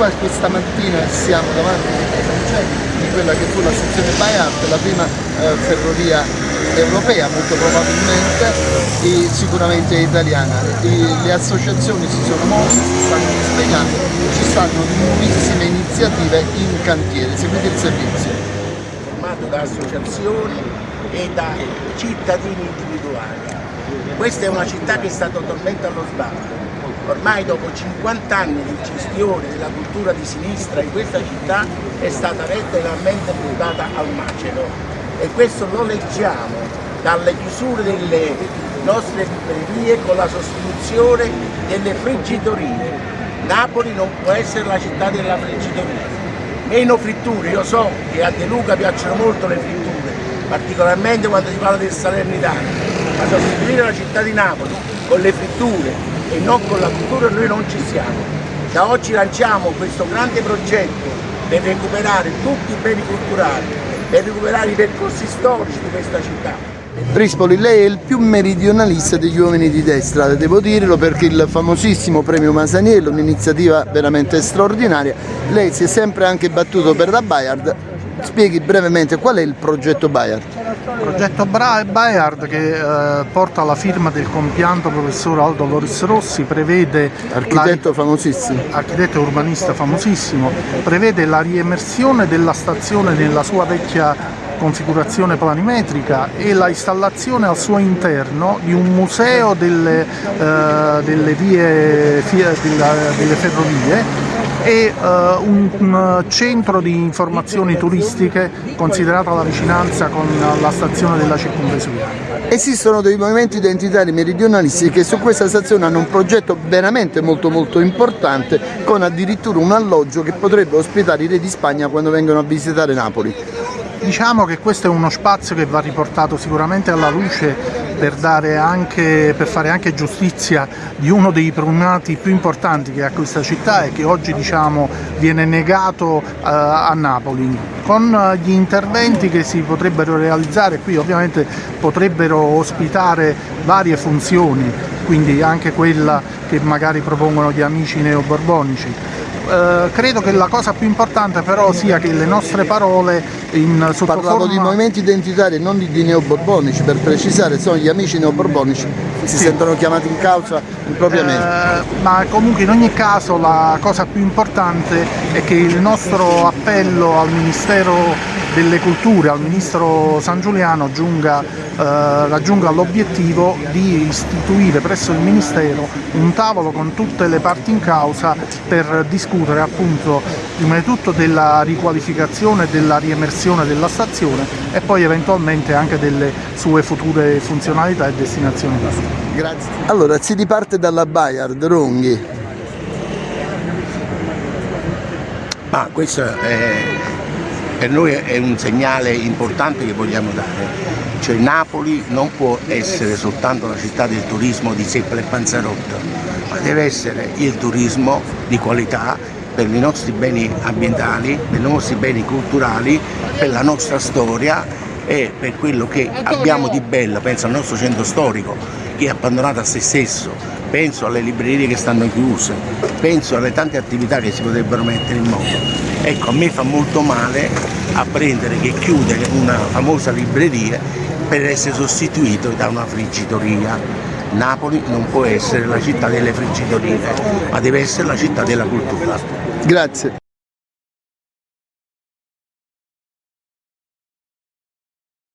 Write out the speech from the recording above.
qua questa mattina siamo davanti di quella che fu la sezione Bayard, la prima eh, ferrovia europea molto probabilmente e sicuramente italiana. E le associazioni si sono mosse, si stanno spiegando, ci stanno nuovissime iniziative in cantiere, seguite il servizio. Formato da associazioni e da cittadini individuali. Questa è una città che sta totalmente allo sbando. Ormai dopo 50 anni di gestione della cultura di sinistra in questa città è stata letteralmente buttata al macero e questo lo leggiamo dalle chiusure delle nostre librerie con la sostituzione delle friggitorie. Napoli non può essere la città della friggitoria. Meno fritture, io so che a De Luca piacciono molto le fritture, particolarmente quando si parla del Salernitano, ma sostituire la città di Napoli con le fritture e non con la cultura noi non ci siamo. Da oggi lanciamo questo grande progetto per recuperare tutti i beni culturali, per recuperare i percorsi storici di questa città. Rispoli, lei è il più meridionalista degli uomini di destra, devo dirlo perché il famosissimo premio Masaniello, un'iniziativa veramente straordinaria, lei si è sempre anche battuto per la Bayard, spieghi brevemente qual è il progetto Bayard? Il progetto Bayard che eh, porta la firma del compianto professor Aldo Loris Rossi prevede architetto la, famosissimo architetto urbanista famosissimo prevede la riemersione della stazione nella sua vecchia configurazione planimetrica e la installazione al suo interno di un museo delle, eh, delle, vie, delle ferrovie e uh, un, un, centro di informazioni turistiche considerata la vicinanza con la stazione della circumvesuviana. Esistono dei movimenti identitari meridionalisti che su questa stazione hanno un progetto veramente molto molto importante con addirittura un alloggio che potrebbe ospitare i re di Spagna quando vengono a visitare Napoli. Diciamo che questo è uno spazio che va riportato sicuramente alla luce per, anche, per fare anche giustizia di uno dei primati più importanti che ha questa città e che oggi diciamo, viene negato uh, a Napoli. Con gli interventi che si potrebbero realizzare qui ovviamente potrebbero ospitare varie funzioni, quindi anche quella che magari propongono gli amici neoborbonici eh, credo che la cosa più importante però sia che le nostre parole in sotto Parlavo di movimenti identitari non di, di neoborbonici, per precisare sono gli amici neoborbonici che si sì. sentono chiamati in causa impropriamente. Eh, ma comunque in ogni caso la cosa più importante è che il nostro appello al Ministero delle Culture, al Ministro San Giuliano giunga, eh, raggiunga l'obiettivo di istituire presso il Ministero un tavolo con tutte le parti in causa per discutere appunto prima di tutto della riqualificazione e della riemersione della stazione e poi eventualmente anche delle sue future funzionalità e destinazioni Grazie. Allora si riparte dalla Bayard, Ronghi. Ma questo è per noi è un segnale importante che vogliamo dare, cioè Napoli non può essere soltanto la città del turismo di Seppa e Panzarotto, ma deve essere il turismo di qualità per i nostri beni ambientali, per i nostri beni culturali, per la nostra storia e per quello che abbiamo di bello, penso al nostro centro storico che è abbandonato a se stesso, penso alle librerie che stanno chiuse, penso alle tante attività che si potrebbero mettere in moto. Ecco, a me fa molto male apprendere che chiude una famosa libreria per essere sostituito da una friggitoria. Napoli non può essere la città delle friggitorie, ma deve essere la città della cultura. Grazie.